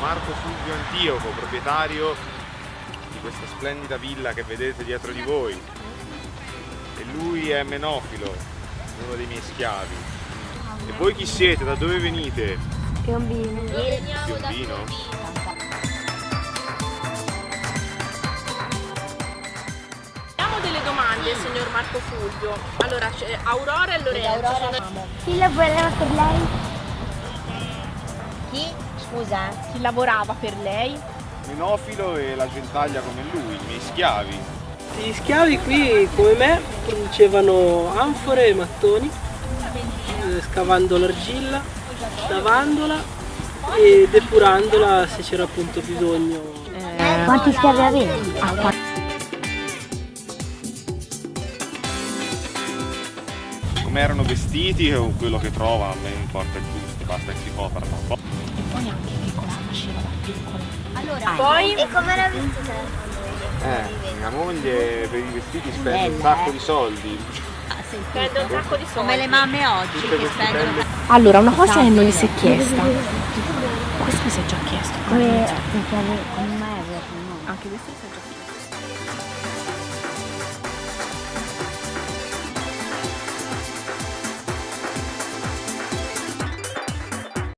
Marco Fulvio Antioco, proprietario di questa splendida villa che vedete dietro di voi. E lui è Menofilo, uno dei miei schiavi. E voi chi siete? Da dove venite? Piombino. Piombino? Abbiamo delle domande, signor Marco Fulvio. Allora, c'è Aurora e Lorenzo. sono- Chi lavorava per lei? Chi? Scusa? Chi lavorava per lei? Menofilo e la gentaglia come lui, i miei schiavi. Gli schiavi qui, come me, producevano anfore e mattoni, eh, scavando l'argilla, lavandola e depurandola se c'era appunto bisogno. Quanti schiavi avevi? Come erano vestiti o quello che trova, a me importa il gusto, basta che si coprano. Poi E come era vestita? Eh, mia moglie per i vestiti spende un sacco di soldi. prende un sacco di soldi. Come le mamme oggi Tutte che spendono Allora, una cosa che non gli si è chiesta. Questo mi si è già chiesto. Come, come mai nome? Anche questo mi si è già chiesto.